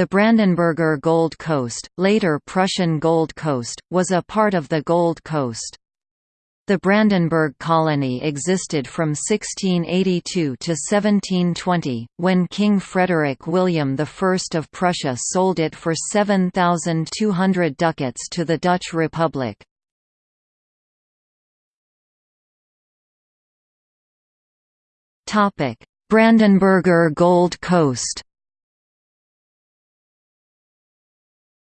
The Brandenburger Gold Coast, later Prussian Gold Coast, was a part of the Gold Coast. The Brandenburg colony existed from 1682 to 1720, when King Frederick William I of Prussia sold it for 7,200 ducats to the Dutch Republic. Brandenburger Gold Coast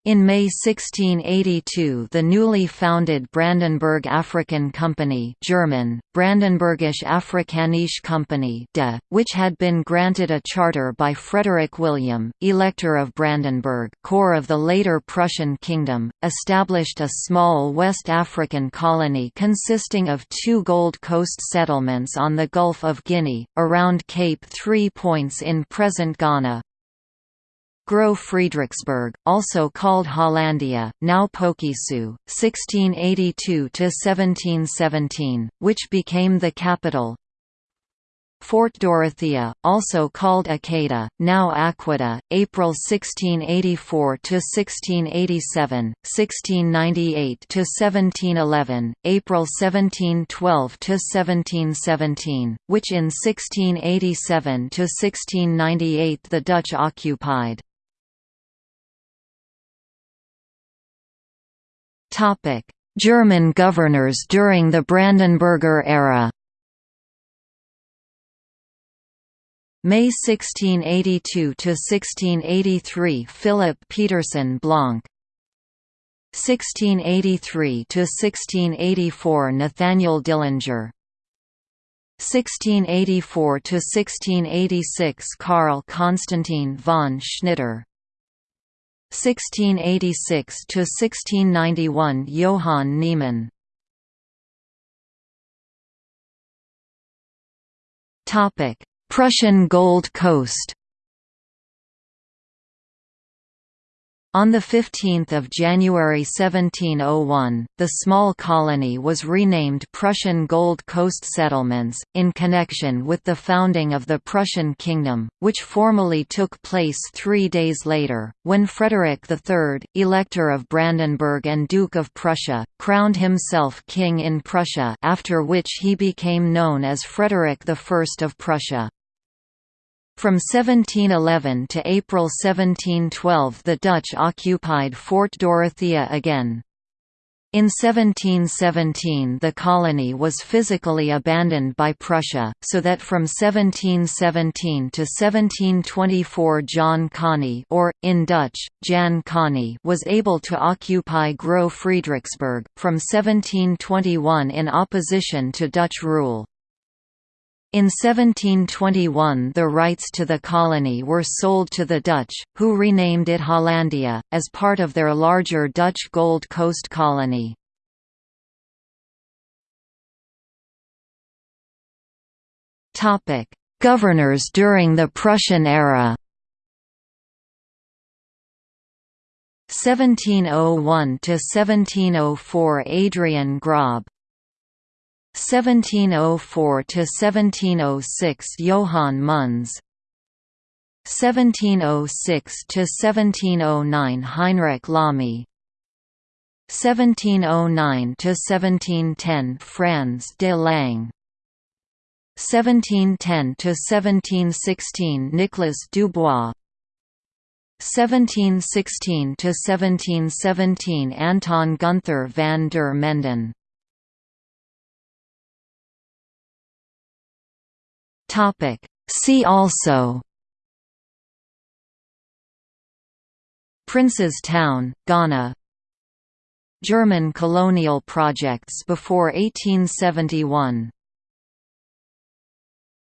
In May 1682 the newly founded Brandenburg African Compagnie German, Brandenburgische Afrikanische Company de, which had been granted a charter by Frederick William, Elector of Brandenburg core of the later Prussian kingdom, established a small West African colony consisting of two Gold Coast settlements on the Gulf of Guinea, around Cape Three Points in present Ghana, Groß Friedrichsburg, also called Hollandia, now Pokesu, 1682–1717, which became the capital. Fort Dorothea, also called Accada, now Akwida, April 1684 to 1687, 1698 to 1711, April 1712 to 1717, which in 1687 to 1698 the Dutch occupied. German governors during the Brandenburger era. May 1682 to 1683 Philip Pietersen Blonck. 1683 to 1684 Nathaniel Dillinger. 1684 to 1686 Karl Constantin von Schnitter 1686 to 1691 Johann Niemann. Topic Prussian Gold Coast On 15 January 1701, the small colony was renamed Prussian Gold Coast Settlements, in connection with the founding of the Prussian Kingdom, which formally took place three days later, when Frederick III, Elector of Brandenburg and Duke of Prussia, crowned himself king in Prussia after which he became known as Frederick I of Prussia. From 1711 to April 1712 the Dutch occupied Fort Dorothea again. In 1717 the colony was physically abandoned by Prussia, so that from 1717 to 1724 John Conny or, in Dutch, Jan Conny was able to occupy Groß Friedrichsburg, from 1721 in opposition to Dutch rule. In 1721 the rights to the colony were sold to the Dutch, who renamed it Hollandia, as part of their larger Dutch Gold Coast colony. Governors during the Prussian era 1701 to 1704 Adrian Grob 1704 to 1706 Johann Munz. 1706 to 1709 Heinrich Lamy. 1709 to 1710 Franz de Lange 1710 to 1716 Nicolas Dubois. 1716 to 1717 Anton Gunther van der Menden Topic. See also Prince's Town, Ghana German colonial projects before 1871